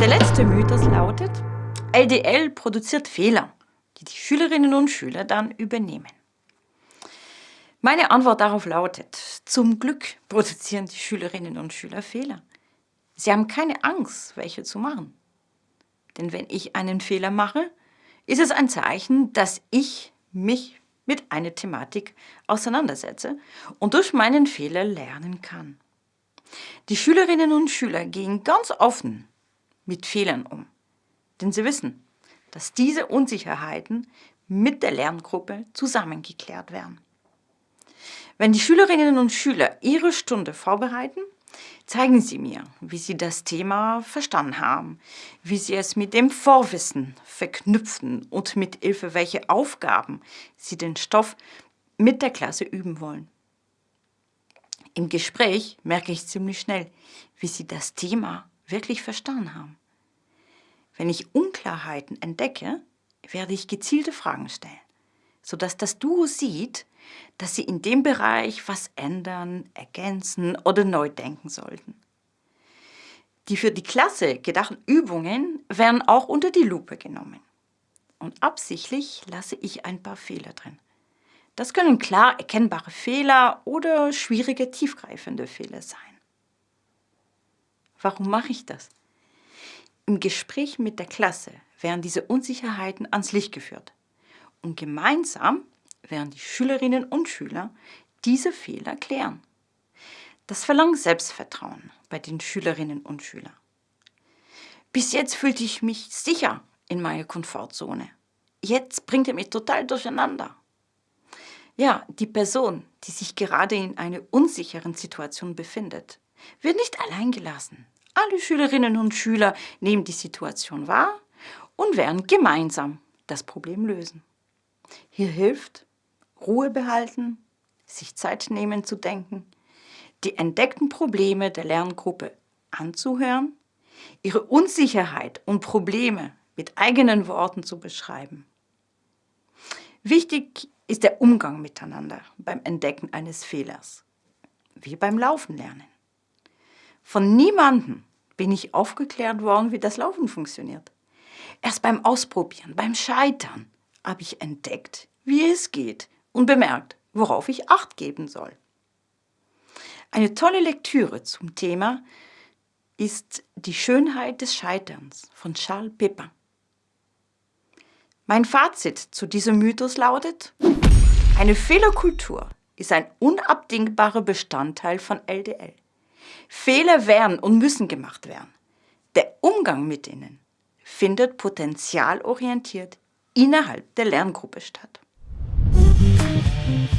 Der letzte Mythos lautet, LDL produziert Fehler, die die Schülerinnen und Schüler dann übernehmen. Meine Antwort darauf lautet, zum Glück produzieren die Schülerinnen und Schüler Fehler. Sie haben keine Angst, welche zu machen. Denn wenn ich einen Fehler mache, ist es ein Zeichen, dass ich mich mit einer Thematik auseinandersetze und durch meinen Fehler lernen kann. Die Schülerinnen und Schüler gehen ganz offen mit Fehlern um, denn sie wissen, dass diese Unsicherheiten mit der Lerngruppe zusammengeklärt werden. Wenn die Schülerinnen und Schüler ihre Stunde vorbereiten, zeigen sie mir, wie sie das Thema verstanden haben, wie sie es mit dem Vorwissen verknüpfen und mit Hilfe welcher Aufgaben sie den Stoff mit der Klasse üben wollen. Im Gespräch merke ich ziemlich schnell, wie sie das Thema wirklich verstanden haben. Wenn ich Unklarheiten entdecke, werde ich gezielte Fragen stellen, sodass das Duo sieht, dass sie in dem Bereich was ändern, ergänzen oder neu denken sollten. Die für die Klasse gedachten Übungen werden auch unter die Lupe genommen. Und absichtlich lasse ich ein paar Fehler drin. Das können klar erkennbare Fehler oder schwierige, tiefgreifende Fehler sein. Warum mache ich das? Im Gespräch mit der Klasse werden diese Unsicherheiten ans Licht geführt. Und gemeinsam werden die Schülerinnen und Schüler diese Fehler klären. Das verlangt Selbstvertrauen bei den Schülerinnen und Schülern. Bis jetzt fühlte ich mich sicher in meiner Komfortzone. Jetzt bringt er mich total durcheinander. Ja, die Person, die sich gerade in einer unsicheren Situation befindet, wird nicht allein gelassen. Alle Schülerinnen und Schüler nehmen die Situation wahr und werden gemeinsam das Problem lösen. Hier hilft Ruhe behalten, sich Zeit nehmen zu denken, die entdeckten Probleme der Lerngruppe anzuhören, ihre Unsicherheit und Probleme mit eigenen Worten zu beschreiben. Wichtig ist der Umgang miteinander beim Entdecken eines Fehlers, wie beim Laufen lernen. Von niemandem bin ich aufgeklärt worden, wie das Laufen funktioniert. Erst beim Ausprobieren, beim Scheitern, habe ich entdeckt, wie es geht und bemerkt, worauf ich Acht geben soll. Eine tolle Lektüre zum Thema ist Die Schönheit des Scheiterns von Charles Pepin. Mein Fazit zu diesem Mythos lautet, eine Fehlerkultur ist ein unabdingbarer Bestandteil von LDL. Fehler werden und müssen gemacht werden. Der Umgang mit ihnen findet potenzialorientiert innerhalb der Lerngruppe statt. Thank you.